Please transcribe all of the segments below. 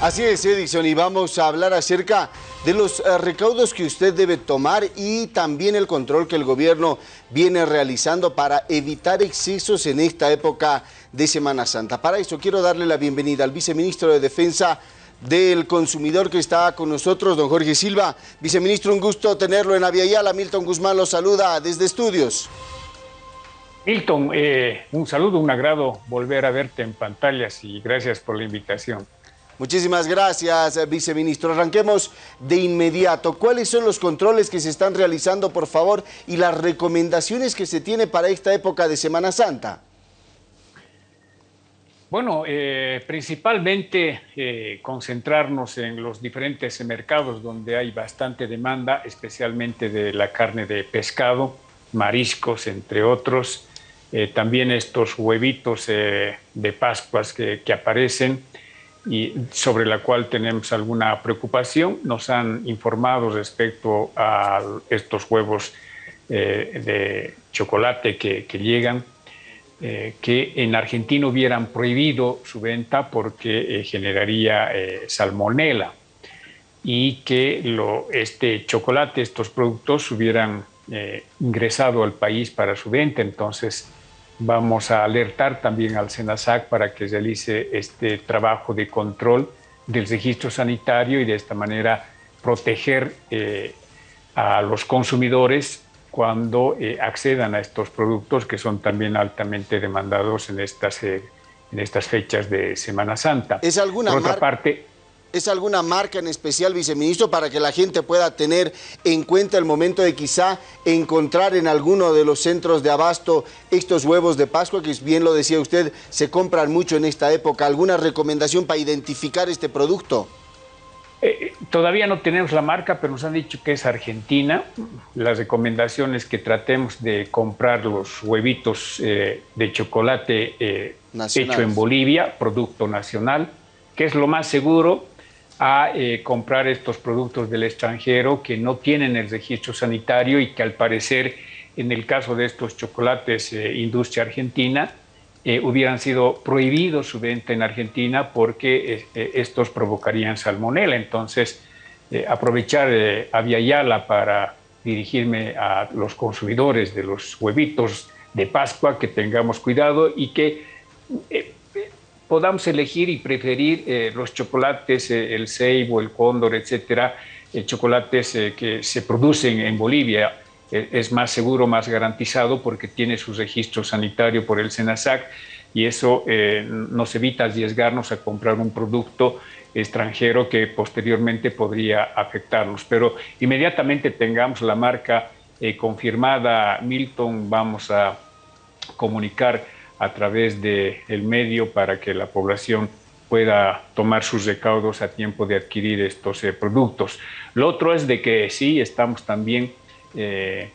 Así es, Edison, y vamos a hablar acerca de los eh, recaudos que usted debe tomar y también el control que el gobierno viene realizando para evitar excesos en esta época de Semana Santa. Para eso quiero darle la bienvenida al viceministro de Defensa del Consumidor que está con nosotros, don Jorge Silva. Viceministro, un gusto tenerlo en Aviala. Milton Guzmán lo saluda desde estudios. Milton, eh, un saludo, un agrado volver a verte en pantallas y gracias por la invitación. Muchísimas gracias, viceministro. Arranquemos de inmediato. ¿Cuáles son los controles que se están realizando, por favor, y las recomendaciones que se tiene para esta época de Semana Santa? Bueno, eh, principalmente eh, concentrarnos en los diferentes mercados donde hay bastante demanda, especialmente de la carne de pescado, mariscos, entre otros. Eh, también estos huevitos de Pascuas que aparecen y sobre la cual tenemos alguna preocupación. Nos han informado respecto a estos huevos eh, de chocolate que, llegan, eh, que en Argentina hubieran prohibido su venta porque eh, generaría salmonela y que lo, este chocolate, estos productos hubieran ingresado al país para su venta. Entonces, Vamos a alertar también al SENASAC para que realice este trabajo de control del registro sanitario y de esta manera proteger eh, a los consumidores cuando eh, accedan a estos productos que son también altamente demandados en estas, eh, en estas fechas de Semana Santa. ¿Es alguna Por otra parte, ¿Es alguna marca en especial, viceministro, para que la gente pueda tener en cuenta el momento de quizá encontrar en alguno de los centros de abasto estos huevos de Pascua, que bien lo decía usted, se compran mucho en esta época? ¿Alguna recomendación para identificar este producto? Eh, todavía no tenemos la marca, pero nos han dicho que es argentina. La recomendación es que tratemos de comprar los huevitos eh, de chocolate eh, hecho en Bolivia, producto nacional, que es lo más seguro a eh, comprar estos productos del extranjero que no tienen el registro sanitario y que al parecer en el caso de estos chocolates eh, industria argentina eh, hubieran sido prohibidos su venta en Argentina porque estos provocarían salmonela. Entonces, aprovechar a Yala para dirigirme a los consumidores de los huevitos de Pascua, que tengamos cuidado y que podamos elegir y preferir eh, los chocolates, eh, el ceibo, el cóndor, etcétera, eh, chocolates que se producen en Bolivia. es más seguro, más garantizado porque tiene su registro sanitario por el SENASAC y eso nos evita arriesgarnos a comprar un producto extranjero que posteriormente podría afectarnos. Pero inmediatamente tengamos la marca confirmada, Milton, vamos a comunicar a través del el medio para que la población pueda tomar sus recaudos a tiempo de adquirir estos eh, productos. Lo otro es de que sí, estamos también eh,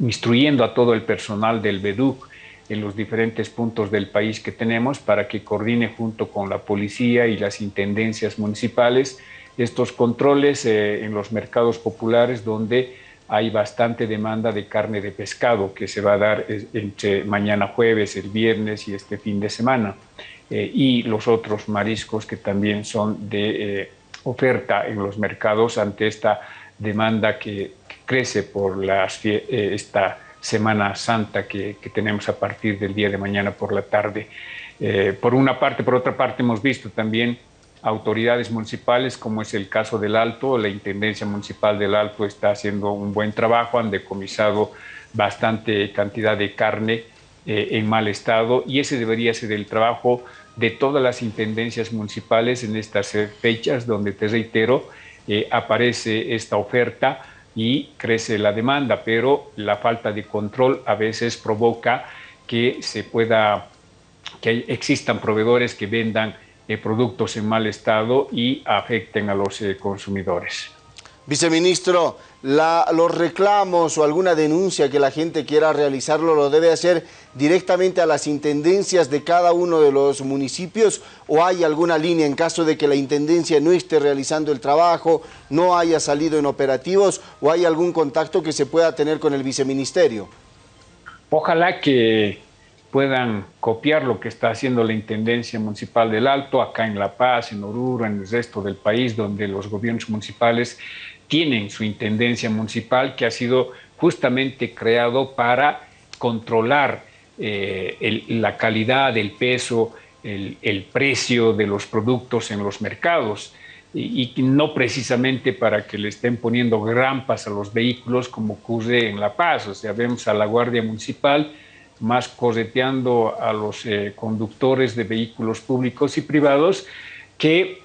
instruyendo a todo el personal del BEDUC en los diferentes puntos del país que tenemos para que coordine junto con la policía y las intendencias municipales estos controles eh, en los mercados populares donde hay bastante demanda de carne de pescado que se va a dar entre mañana jueves, el viernes y este fin de semana. Eh, y los otros mariscos que también son de eh, oferta en los mercados ante esta demanda que, crece por las, eh, esta Semana Santa que, que, tenemos a partir del día de mañana por la tarde. por una parte, por otra parte hemos visto también autoridades municipales, como es el caso del Alto, la Intendencia Municipal del Alto está haciendo un buen trabajo, han decomisado bastante cantidad de carne eh, en mal estado y ese debería ser el trabajo de todas las intendencias municipales en estas eh, fechas donde, te reitero, eh, aparece esta oferta y crece la demanda, pero la falta de control a veces provoca que se pueda, que existan proveedores que vendan eh, productos en mal estado y afecten a los eh, consumidores. Viceministro, los reclamos o alguna denuncia que la gente quiera realizarlo lo debe hacer directamente a las intendencias de cada uno de los municipios o hay alguna línea en caso de que la intendencia no esté realizando el trabajo, no haya salido en operativos o hay algún contacto que se pueda tener con el viceministerio? Ojalá que puedan copiar lo que está haciendo la Intendencia Municipal del Alto, acá en La Paz, en Oruro, en el resto del país, donde los gobiernos municipales tienen su Intendencia Municipal que ha sido justamente creado para controlar eh, la calidad, el peso, el, precio de los productos en los mercados y, no precisamente para que le estén poniendo grampas a los vehículos como ocurre en La Paz. O sea, vemos a la Guardia Municipal más correteando a los eh, conductores de vehículos públicos y privados que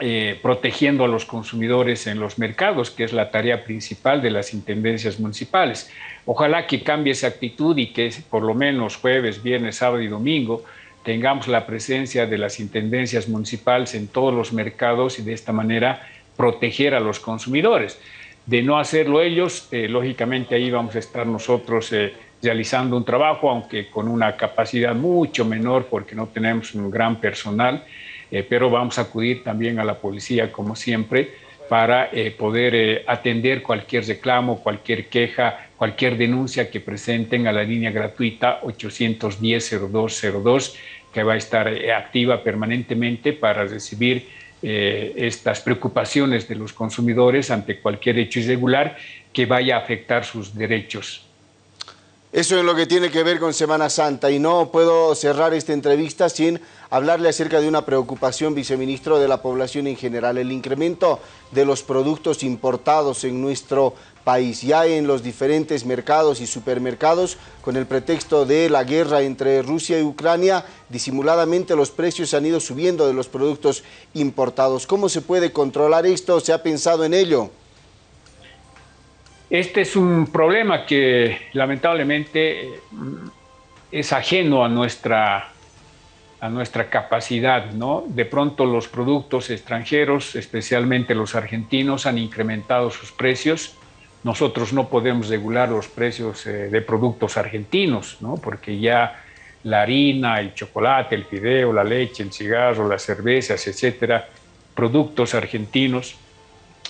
eh, protegiendo a los consumidores en los mercados, que es la tarea principal de las intendencias municipales. Ojalá que cambie esa actitud y que por lo menos jueves, viernes, sábado y domingo tengamos la presencia de las intendencias municipales en todos los mercados y de esta manera proteger a los consumidores. De no hacerlo ellos, eh, lógicamente ahí vamos a estar nosotros realizando un trabajo, aunque con una capacidad mucho menor porque no tenemos un gran personal, eh, pero vamos a acudir también a la policía como siempre para poder atender cualquier reclamo, cualquier queja, cualquier denuncia que presenten a la línea gratuita 810-0202 que va a estar eh, activa permanentemente para recibir eh, estas preocupaciones de los consumidores ante cualquier hecho irregular que vaya a afectar sus derechos. Eso es lo que tiene que ver con Semana Santa y no puedo cerrar esta entrevista sin hablarle acerca de una preocupación, viceministro, de la población en general, el incremento de los productos importados en nuestro país. Ya en los diferentes mercados y supermercados, con el pretexto de la guerra entre Rusia y Ucrania, disimuladamente los precios han ido subiendo de los productos importados. ¿Cómo se puede controlar esto? ¿Se ha pensado en ello? Este es un problema que lamentablemente es ajeno a nuestra, a nuestra capacidad. ¿no? De pronto los productos extranjeros, especialmente los argentinos, han incrementado sus precios. Nosotros no podemos regular los precios eh, de productos argentinos, ¿no? porque ya la harina, el chocolate, el fideo, la leche, el cigarro, las cervezas, etcétera, productos argentinos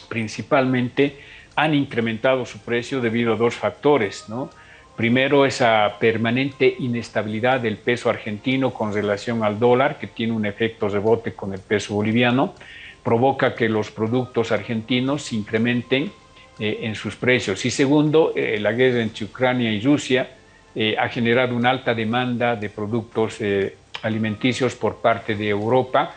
principalmente, han incrementado su precio debido a dos factores. ¿no? Primero, esa permanente inestabilidad del peso argentino con relación al dólar, que tiene un efecto rebote con el peso boliviano, provoca que los productos argentinos se incrementen eh, en sus precios. Y segundo, eh, la guerra entre Ucrania y Rusia eh, ha generado una alta demanda de productos alimenticios por parte de Europa,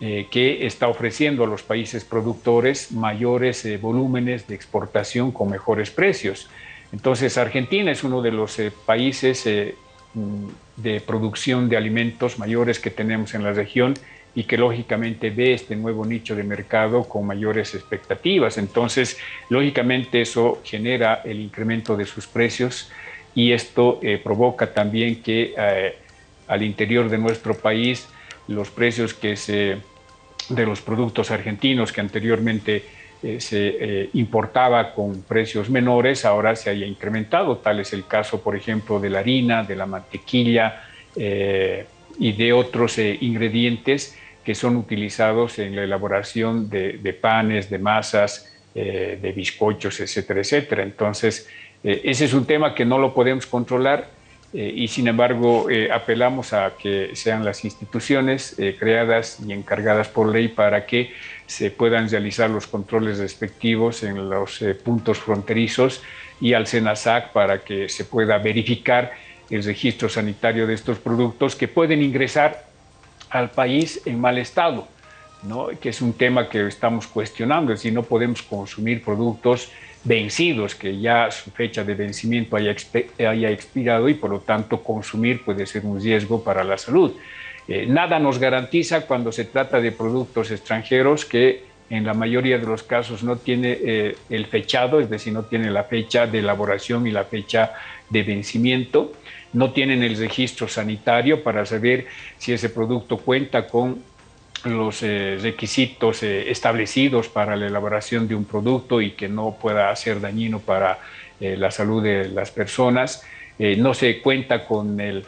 eh, que está ofreciendo a los países productores mayores eh, volúmenes de exportación con mejores precios. Entonces, Argentina es uno de los eh, países mm, de producción de alimentos mayores que tenemos en la región y que lógicamente ve este nuevo nicho de mercado con mayores expectativas. Entonces, lógicamente eso genera el incremento de sus precios y esto provoca también que al interior de nuestro país los precios que se, de los productos argentinos que anteriormente eh, se eh, importaba con precios menores, ahora se haya incrementado. Tal es el caso, por ejemplo, de la harina, de la mantequilla eh, y de otros ingredientes que son utilizados en la elaboración de, de panes, de masas, de bizcochos, etcétera, etcétera. Entonces, ese es un tema que no lo podemos controlar eh, y sin embargo eh, apelamos a que sean las instituciones eh, creadas y encargadas por ley para que se puedan realizar los controles respectivos en los puntos fronterizos y al SENASAC para que se pueda verificar el registro sanitario de estos productos que pueden ingresar al país en mal estado, ¿no? que es un tema que estamos cuestionando, es decir, no podemos consumir productos vencidos, que ya su fecha de vencimiento haya, expirado y por lo tanto consumir puede ser un riesgo para la salud. Eh, nada nos garantiza cuando se trata de productos extranjeros que en la mayoría de los casos no tiene eh, el fechado, es decir, no tiene la fecha de elaboración y la fecha de vencimiento, no tienen el registro sanitario para saber si ese producto cuenta con los eh, requisitos eh, establecidos para la elaboración de un producto y que no pueda ser dañino para eh, la salud de las personas. no se cuenta con el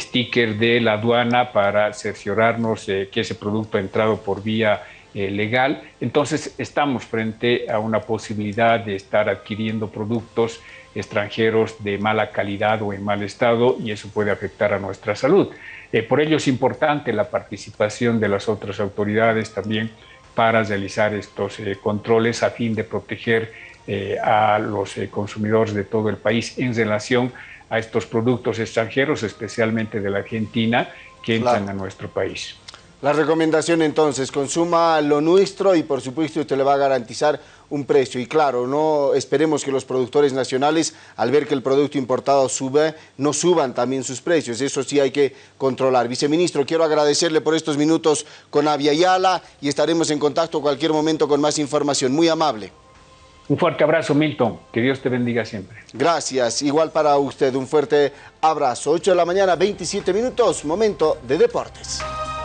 sticker de la aduana para cerciorarnos que ese producto ha entrado por vía legal. Entonces estamos frente a una posibilidad de estar adquiriendo productos extranjeros de mala calidad o en mal estado y eso puede afectar a nuestra salud. Eh, por ello es importante la participación de las otras autoridades también para realizar estos eh, controles a fin de proteger eh, a los consumidores de todo el país en relación a estos productos extranjeros, especialmente de la Argentina, que entran a nuestro país. La recomendación entonces, consuma lo nuestro y por supuesto usted le va a garantizar un precio. Y claro, no esperemos que los productores nacionales, al ver que el producto importado sube, no suban también sus precios. Eso sí hay que controlar. Viceministro, quiero agradecerle por estos minutos con Avia Yala y estaremos en contacto cualquier momento con más información. Muy amable. Un fuerte abrazo, Milton. Que Dios te bendiga siempre. Gracias. Igual para usted, un fuerte abrazo. 8 de la mañana, 27 minutos, momento de deportes.